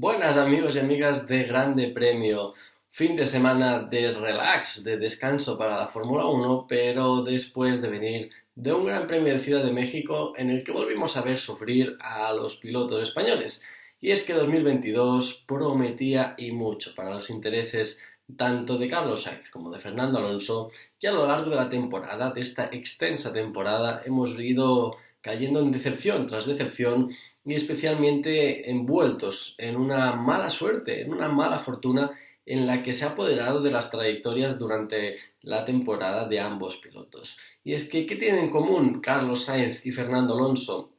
Buenas amigos y amigas de Grande Premio. Fin de semana de relax, de descanso para la Fórmula 1, pero después de venir de un Gran Premio de Ciudad de México en el que volvimos a ver sufrir a los pilotos españoles. Y es que 2022 prometía y mucho para los intereses tanto de Carlos Sainz como de Fernando Alonso, y a lo largo de la temporada, de esta extensa temporada, hemos ido cayendo en decepción tras decepción y especialmente envueltos en una mala suerte, en una mala fortuna en la que se ha apoderado de las trayectorias durante la temporada de ambos pilotos. Y es que, ¿qué tienen en común Carlos Sainz y Fernando Alonso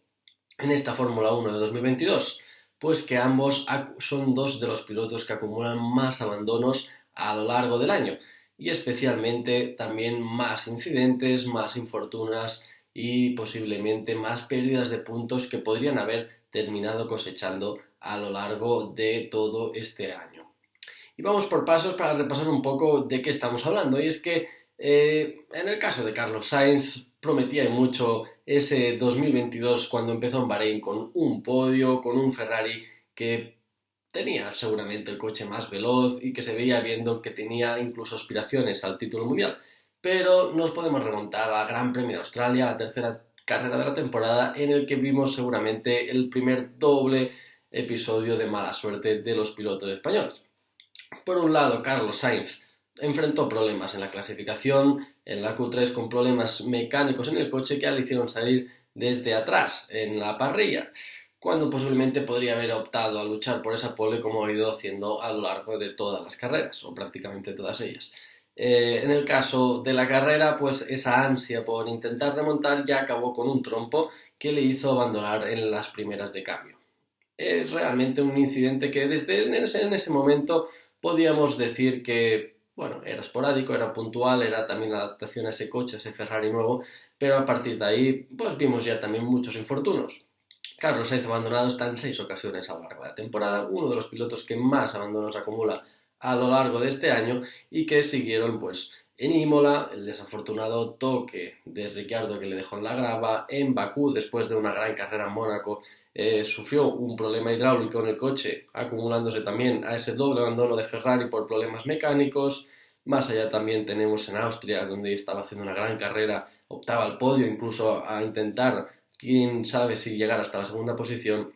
en esta Fórmula 1 de 2022? Pues que ambos son dos de los pilotos que acumulan más abandonos a lo largo del año y especialmente también más incidentes, más infortunas y posiblemente más pérdidas de puntos que podrían haber terminado cosechando a lo largo de todo este año. Y vamos por pasos para repasar un poco de qué estamos hablando. Y es que eh, en el caso de Carlos Sainz prometía mucho ese 2022 cuando empezó en Bahrein con un podio, con un Ferrari que tenía seguramente el coche más veloz y que se veía viendo que tenía incluso aspiraciones al título mundial. Pero nos podemos remontar al Gran Premio de Australia, la tercera carrera de la temporada en el que vimos seguramente el primer doble episodio de mala suerte de los pilotos españoles. Por un lado, Carlos Sainz enfrentó problemas en la clasificación, en la Q3 con problemas mecánicos en el coche que le hicieron salir desde atrás en la parrilla, cuando posiblemente podría haber optado a luchar por esa pole como ha ido haciendo a lo largo de todas las carreras, o prácticamente todas ellas. Eh, en el caso de la carrera, pues esa ansia por intentar remontar ya acabó con un trompo que le hizo abandonar en las primeras de cambio. Es realmente un incidente que desde en ese, en ese momento podíamos decir que bueno, era esporádico, era puntual, era también la adaptación a ese coche, a ese Ferrari nuevo, pero a partir de ahí, pues vimos ya también muchos infortunos. Carlos Sainz abandonado está en seis ocasiones a lo largo de la temporada, uno de los pilotos que más abandonos acumula a lo largo de este año y que siguieron pues en Imola, el desafortunado toque de Ricciardo que le dejó en la grava, en Bakú después de una gran carrera en Mónaco eh, sufrió un problema hidráulico en el coche, acumulándose también a ese doble abandono de Ferrari por problemas mecánicos. Más allá también tenemos en Austria, donde estaba haciendo una gran carrera, optaba al podio incluso a intentar, quién sabe si llegar hasta la segunda posición,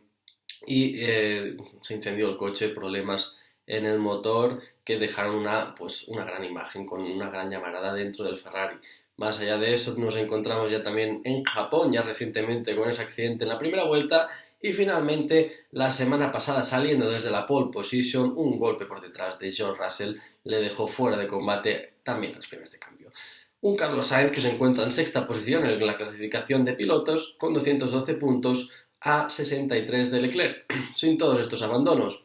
y eh, se incendió el coche, problemas en el motor que dejaron una, pues, una gran imagen con una gran llamarada dentro del Ferrari. Más allá de eso, nos encontramos ya también en Japón, ya recientemente con ese accidente en la primera vuelta y finalmente la semana pasada saliendo desde la pole position, un golpe por detrás de George Russell le dejó fuera de combate también las primeras de cambio. Un Carlos Sainz que se encuentra en sexta posición en la clasificación de pilotos con 212 puntos a 63 de Leclerc. Sin todos estos abandonos,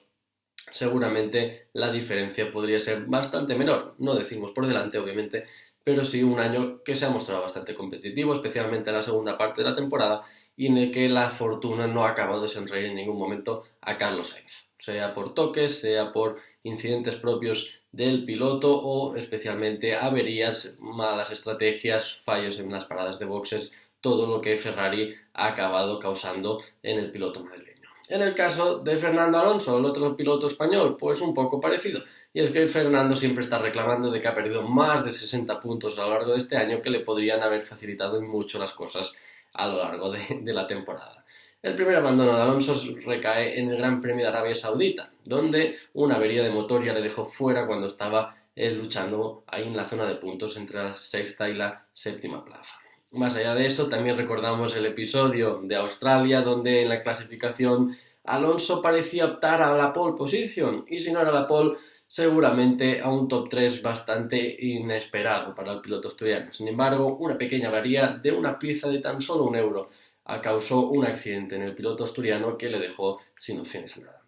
seguramente la diferencia podría ser bastante menor. No decimos por delante, obviamente, pero sí un año que se ha mostrado bastante competitivo, especialmente en la segunda parte de la temporada, y en el que la fortuna no ha acabado de sonreír en ningún momento a Carlos Sainz, sea por toques, sea por incidentes propios del piloto o especialmente averías, malas estrategias, fallos en las paradas de boxes, todo lo que Ferrari ha acabado causando en el piloto madrileño. En el caso de Fernando Alonso, el otro piloto español, pues un poco parecido. Y es que Fernando siempre está reclamando de que ha perdido más de 60 puntos a lo largo de este año que le podrían haber facilitado mucho las cosas a lo largo de, la temporada. El primer abandono de Alonso recae en el Gran Premio de Arabia Saudita, donde una avería de motor ya le dejó fuera cuando estaba eh, luchando ahí en la zona de puntos entre la sexta y la séptima plaza. Más allá de eso, también recordamos el episodio de Australia, donde en la clasificación Alonso parecía optar a la pole position, y si no era la pole, seguramente a un top 3 bastante inesperado para el piloto asturiano. Sin embargo, una pequeña avería de una pieza de tan solo un euro causó un accidente en el piloto asturiano que le dejó sin opciones a nada.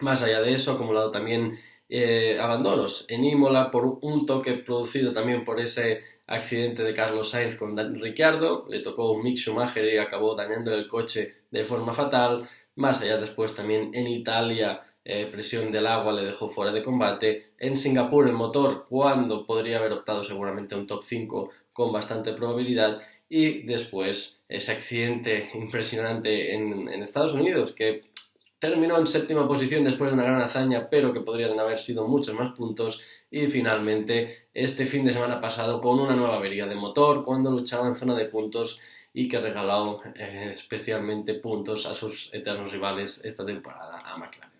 Más allá de eso, acumulado también eh, abandonos en Imola por un toque producido también por ese accidente de Carlos Sainz con Ricciardo, le tocó un Mick y acabó dañando el coche de forma fatal. Más allá después también en Italia, eh, presión del agua le dejó fuera de combate. En Singapur el motor, cuando podría haber optado seguramente un top 5 con bastante probabilidad. Y después ese accidente impresionante en Estados Unidos que terminó en séptima posición después de una gran hazaña, pero que podrían haber sido muchos más puntos. Y finalmente, este fin de semana pasado, con una nueva avería de motor, cuando luchaba en zona de puntos y que regaló eh, especialmente puntos a sus eternos rivales esta temporada, a McLaren.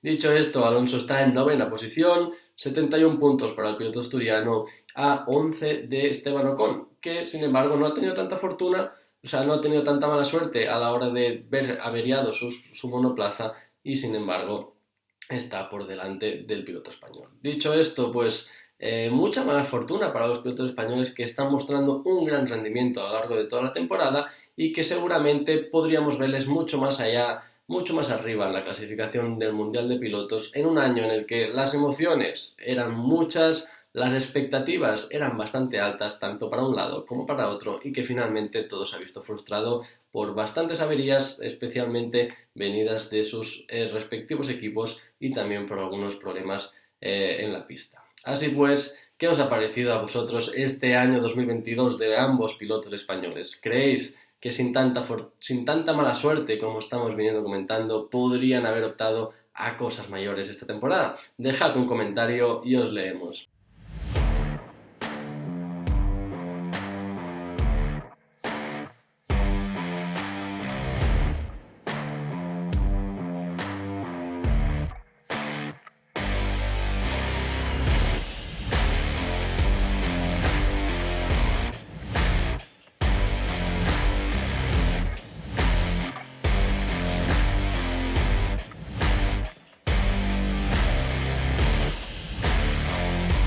Dicho esto, Alonso está en novena posición, 71 puntos para el piloto asturiano a 11 de Esteban Ocon, que sin embargo no ha tenido tanta fortuna o sea, no ha tenido tanta mala suerte a la hora de ver averiado su, monoplaza y sin embargo está por delante del piloto español. Dicho esto, pues eh, mucha mala fortuna para los pilotos españoles que están mostrando un gran rendimiento a lo largo de toda la temporada y que seguramente podríamos verles mucho más allá, mucho más arriba en la clasificación del Mundial de Pilotos en un año en el que las emociones eran muchas, las expectativas eran bastante altas tanto para un lado como para otro y que finalmente todo se ha visto frustrado por bastantes averías, especialmente venidas de sus eh, respectivos equipos y también por algunos problemas eh, en la pista. Así pues, ¿qué os ha parecido a vosotros este año 2022 de ambos pilotos españoles? ¿Creéis que sin tanta, sin tanta mala suerte como estamos viniendo comentando podrían haber optado a cosas mayores esta temporada? Dejad un comentario y os leemos.